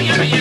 yummy, yummy.